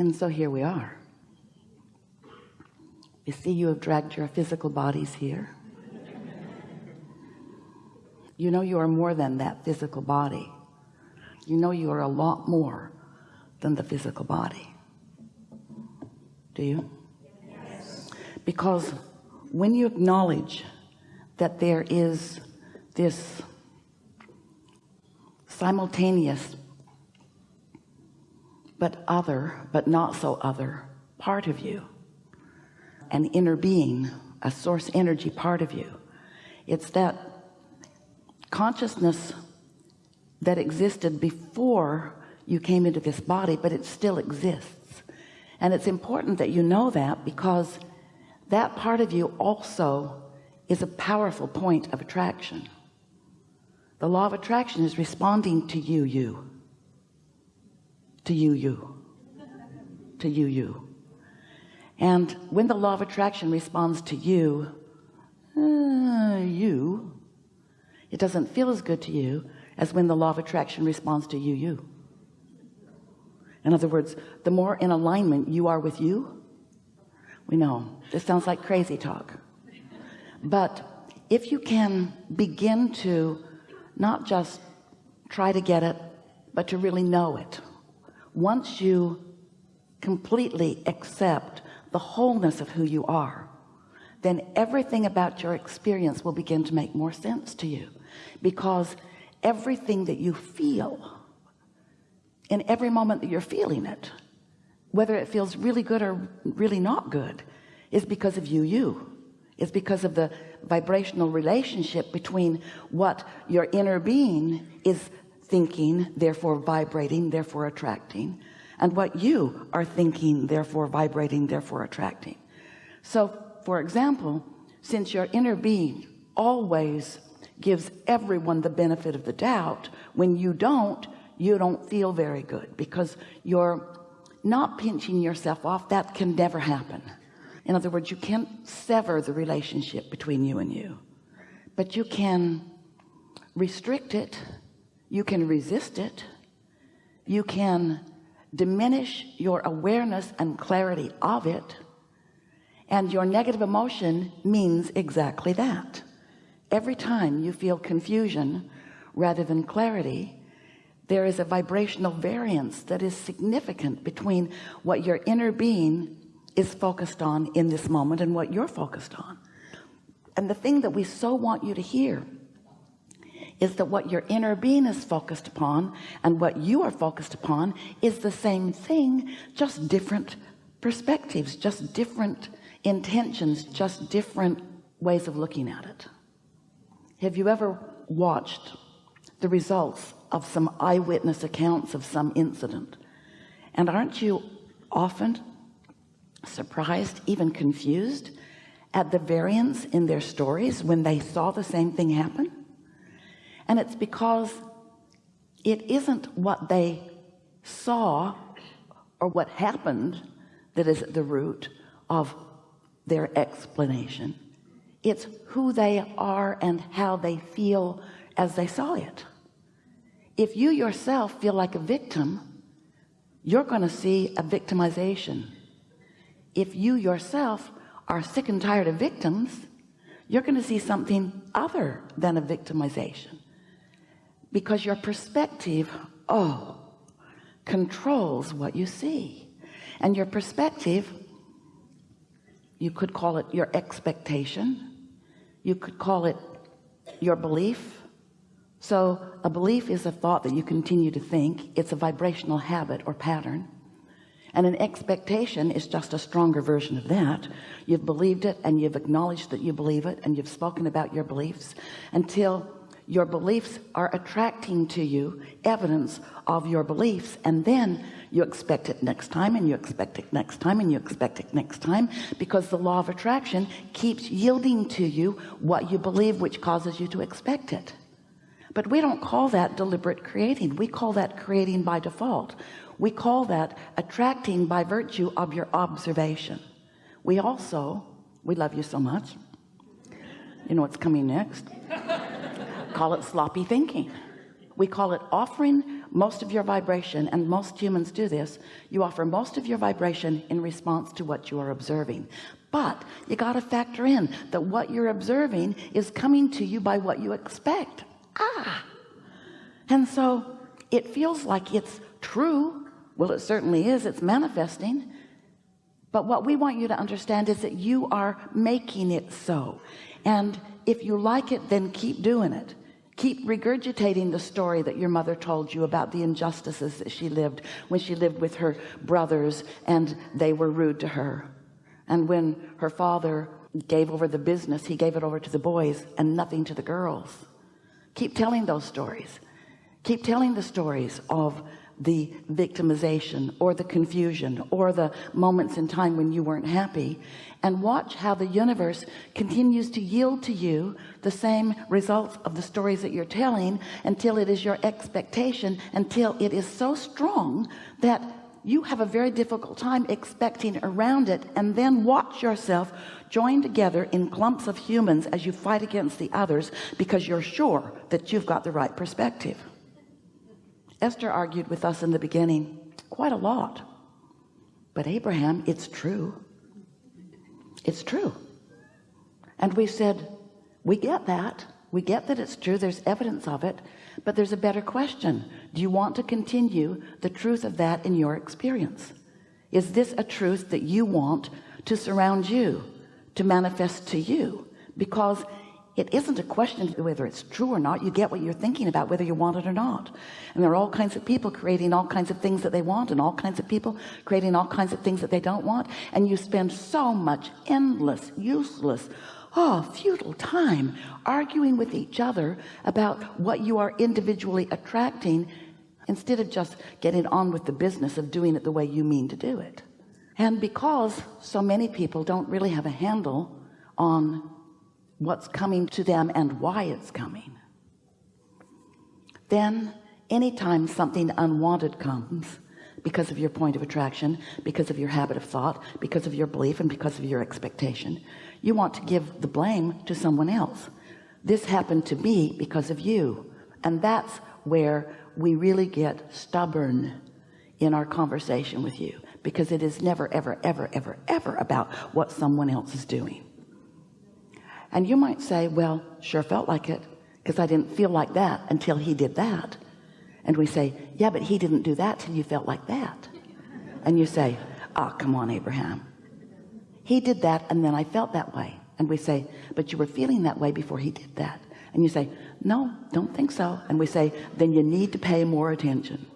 and so here we are. You see you have dragged your physical bodies here. You know you are more than that physical body. You know you are a lot more than the physical body. Do you? Yes. because when you acknowledge that there is this simultaneous but other but not so other part of you. An inner being a source energy part of you. It's that consciousness that existed before you came into this body but it still exists. And it's important that you know that because that part of you also is a powerful point of attraction. The law of attraction is responding to you you to you you. To you you. And when the law of attraction responds to you uh, you it doesn't feel as good to you as when the law of attraction responds to you you. In other words the more in alignment you are with you we know this sounds like crazy talk. But if you can begin to not just try to get it but to really know it once you completely accept the wholeness of who you are then everything about your experience will begin to make more sense to you. Because everything that you feel in every moment that you're feeling it whether it feels really good or really not good is because of you you. Is because of the vibrational relationship between what your inner being is thinking therefore vibrating therefore attracting and what you are thinking therefore vibrating therefore attracting. So for example since your inner being always gives everyone the benefit of the doubt when you don't you don't feel very good because you're not pinching yourself off. That can never happen. In other words you can't sever the relationship between you and you but you can restrict it you can resist it. You can diminish your awareness and clarity of it. And your negative emotion means exactly that. Every time you feel confusion rather than clarity there is a vibrational variance that is significant between what your inner being is focused on in this moment and what you're focused on. And the thing that we so want you to hear is that what your inner being is focused upon and what you are focused upon is the same thing just different perspectives just different intentions just different ways of looking at it. Have you ever watched the results of some eyewitness accounts of some incident? And aren't you often surprised even confused at the variance in their stories when they saw the same thing happen and it's because it isn't what they saw or what happened that is at the root of their explanation. It's who they are and how they feel as they saw it. If you yourself feel like a victim you're going to see a victimization. If you yourself are sick and tired of victims you're going to see something other than a victimization because your perspective oh controls what you see. And your perspective you could call it your expectation. You could call it your belief. So a belief is a thought that you continue to think. It's a vibrational habit or pattern. And an expectation is just a stronger version of that. You've believed it and you've acknowledged that you believe it and you've spoken about your beliefs until your beliefs are attracting to you evidence of your beliefs and then you expect it next time and you expect it next time and you expect it next time because the law of attraction keeps yielding to you what you believe which causes you to expect it. But we don't call that deliberate creating. We call that creating by default. We call that attracting by virtue of your observation. We also we love you so much. You know what's coming next call it sloppy thinking. We call it offering most of your vibration and most humans do this. You offer most of your vibration in response to what you are observing. But you got to factor in that what you're observing is coming to you by what you expect. Ah! And so it feels like it's true. Well it certainly is. It's manifesting. But what we want you to understand is that you are making it so. And if you like it then keep doing it keep regurgitating the story that your mother told you about the injustices that she lived when she lived with her brothers and they were rude to her. And when her father gave over the business he gave it over to the boys and nothing to the girls. Keep telling those stories. Keep telling the stories of the victimization or the confusion or the moments in time when you weren't happy. And watch how the universe continues to yield to you the same results of the stories that you're telling until it is your expectation until it is so strong that you have a very difficult time expecting around it. And then watch yourself join together in clumps of humans as you fight against the others because you're sure that you've got the right perspective Esther argued with us in the beginning quite a lot. But Abraham it's true. It's true. And we said we get that. We get that it's true. There's evidence of it. But there's a better question. Do you want to continue the truth of that in your experience? Is this a truth that you want to surround you to manifest to you? Because it isn't a question whether it's true or not. You get what you're thinking about whether you want it or not. And there are all kinds of people creating all kinds of things that they want and all kinds of people creating all kinds of things that they don't want. And you spend so much endless useless oh futile time arguing with each other about what you are individually attracting instead of just getting on with the business of doing it the way you mean to do it. And because so many people don't really have a handle on what's coming to them and why it's coming. Then anytime something unwanted comes because of your point of attraction because of your habit of thought because of your belief and because of your expectation you want to give the blame to someone else. This happened to me because of you. And that's where we really get stubborn in our conversation with you because it is never ever ever ever ever about what someone else is doing and you might say well sure felt like it because I didn't feel like that until he did that. And we say yeah but he didn't do that till you felt like that. And you say oh come on Abraham. He did that and then I felt that way. And we say but you were feeling that way before he did that. And you say no don't think so. And we say then you need to pay more attention.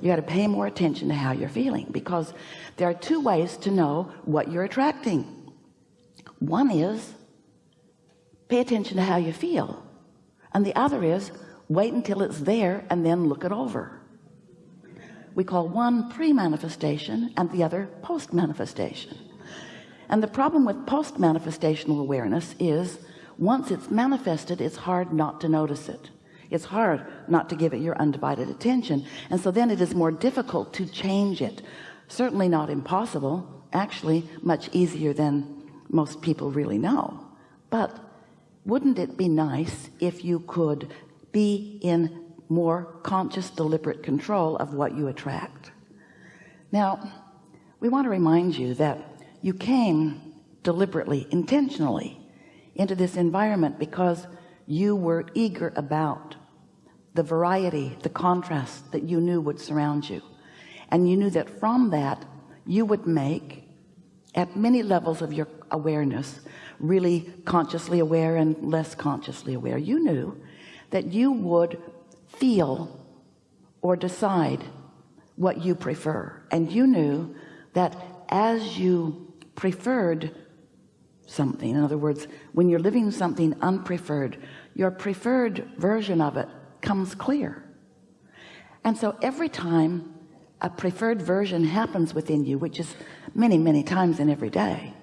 You got to pay more attention to how you're feeling because there are two ways to know what you're attracting. One is pay attention to how you feel. And the other is wait until it's there and then look it over. We call one pre-manifestation and the other post-manifestation. And the problem with post-manifestational awareness is once it's manifested it's hard not to notice it. It's hard not to give it your undivided attention. And so then it is more difficult to change it. Certainly not impossible. Actually much easier than most people really know. But wouldn't it be nice if you could be in more conscious deliberate control of what you attract? Now we want to remind you that you came deliberately intentionally into this environment because you were eager about the variety the contrast that you knew would surround you. And you knew that from that you would make at many levels of your awareness really consciously aware and less consciously aware. You knew that you would feel or decide what you prefer. And you knew that as you preferred something in other words when you're living something unpreferred your preferred version of it comes clear. And so every time a preferred version happens within you which is many many times in every day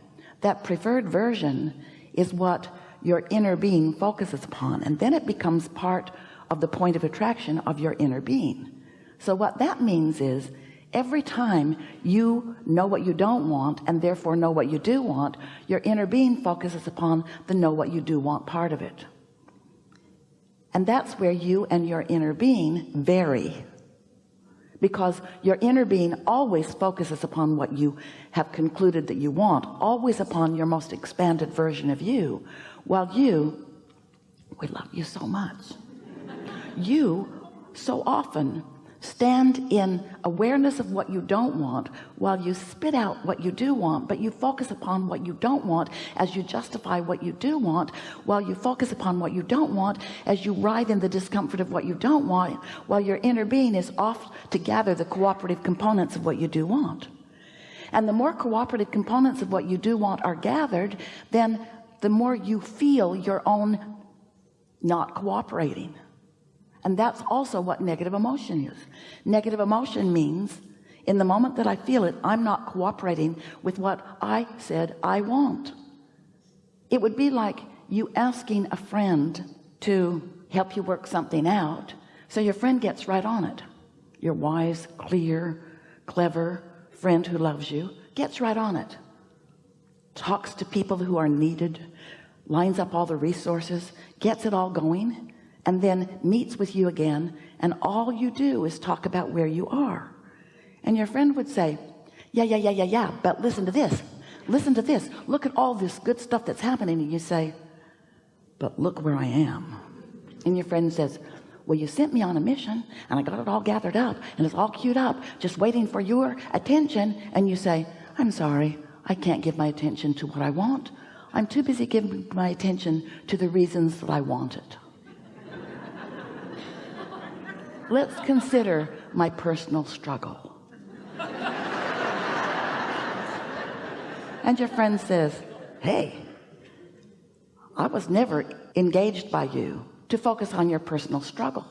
that preferred version is what your inner being focuses upon and then it becomes part of the point of attraction of your inner being. So what that means is every time you know what you don't want and therefore know what you do want your inner being focuses upon the know what you do want part of it. And that's where you and your inner being vary because your inner being always focuses upon what you have concluded that you want always upon your most expanded version of you. While you we love you so much. You so often stand in awareness of what you don't want while you spit out what you do want but you focus upon what you don't want as you justify what you do want while you focus upon what you don't want as you writhe in the discomfort of what you don't want while your inner being is off to gather the cooperative components of what you do want. And the more cooperative components of what you do want are gathered then the more you feel your own not cooperating and that's also what negative emotion is. Negative emotion means in the moment that I feel it I'm not cooperating with what I said I want. It would be like you asking a friend to help you work something out so your friend gets right on it. Your wise clear clever friend who loves you gets right on it. Talks to people who are needed lines up all the resources gets it all going and then meets with you again and all you do is talk about where you are. And your friend would say yeah yeah yeah yeah yeah but listen to this. Listen to this. Look at all this good stuff that's happening. And you say but look where I am. And your friend says well you sent me on a mission and I got it all gathered up and it's all queued up just waiting for your attention. And you say I'm sorry. I can't give my attention to what I want. I'm too busy giving my attention to the reasons that I want it let's consider my personal struggle. And your friend says hey I was never engaged by you to focus on your personal struggle.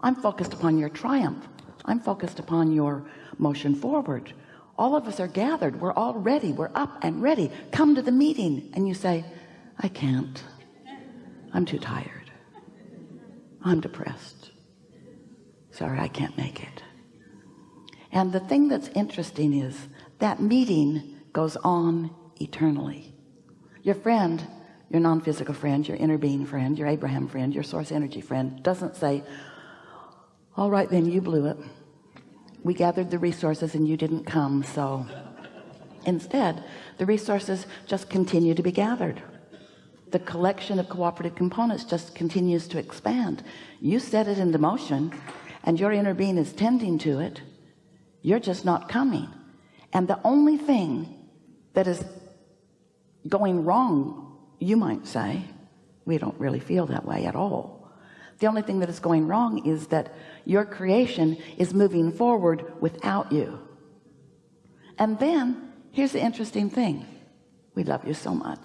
I'm focused upon your triumph. I'm focused upon your motion forward. All of us are gathered. We're all ready. We're up and ready. Come to the meeting. And you say I can't. I'm too tired. I'm depressed sorry I can't make it. And the thing that's interesting is that meeting goes on eternally. Your friend your non-physical friend your inner being friend your Abraham friend your source energy friend doesn't say all right then you blew it. We gathered the resources and you didn't come so. Instead the resources just continue to be gathered. The collection of cooperative components just continues to expand. You set it into motion and your inner being is tending to it you're just not coming. And the only thing that is going wrong you might say we don't really feel that way at all. The only thing that is going wrong is that your creation is moving forward without you. And then here's the interesting thing. We love you so much.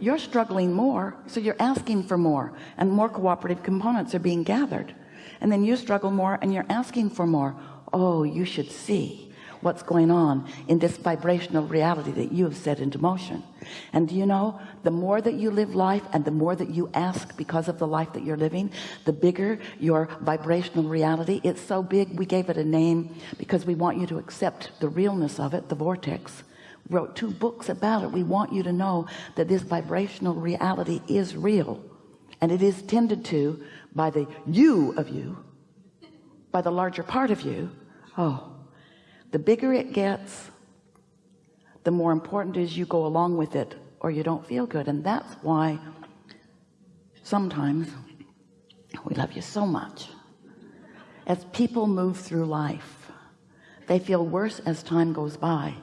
You're struggling more so you're asking for more and more cooperative components are being gathered and then you struggle more and you're asking for more. Oh you should see what's going on in this vibrational reality that you have set into motion. And you know the more that you live life and the more that you ask because of the life that you're living the bigger your vibrational reality. It's so big we gave it a name because we want you to accept the realness of it the vortex. Wrote two books about it. We want you to know that this vibrational reality is real and it is tended to by the you of you by the larger part of you. Oh the bigger it gets the more important is you go along with it or you don't feel good. And that's why sometimes we love you so much. As people move through life they feel worse as time goes by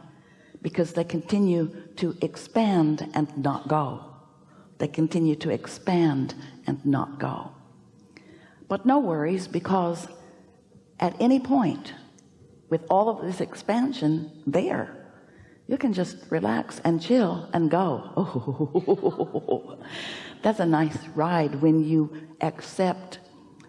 because they continue to expand and not go. They continue to expand and not go but no worries because at any point with all of this expansion there you can just relax and chill and go. Oh, that's a nice ride when you accept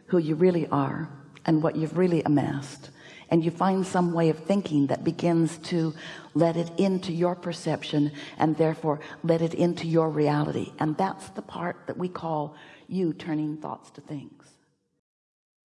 who you really are and what you've really amassed. And you find some way of thinking that begins to let it into your perception and therefore let it into your reality. And that's the part that we call you turning thoughts to things